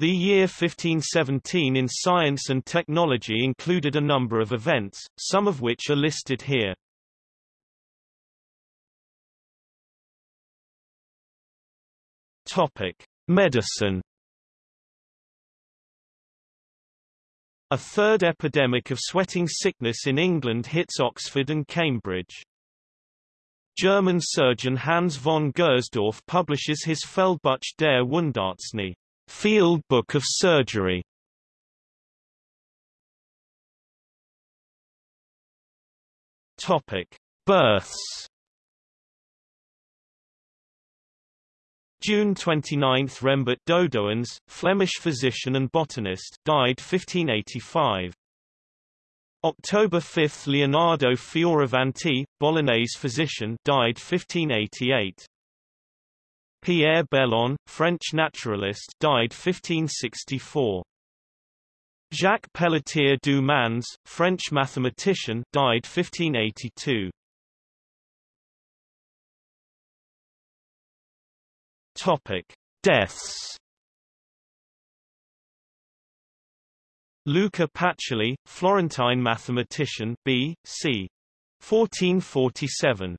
The year 1517 in science and technology included a number of events, some of which are listed here. Topic: Medicine. A third epidemic of sweating sickness in England hits Oxford and Cambridge. German surgeon Hans von Gersdorf publishes his Feldbuch der Wundarznei Field Book of Surgery. Topic: Births. June 29 – Rembert Dodoens, Flemish physician and botanist died 1585. October 5 – Leonardo Fioravanti, Bolognese physician died 1588. Pierre Belon, French naturalist died 1564. Jacques Pelletier du Mans, French mathematician died 1582. Topic: Deaths. Luca Pacioli, Florentine mathematician, B. c. 1447.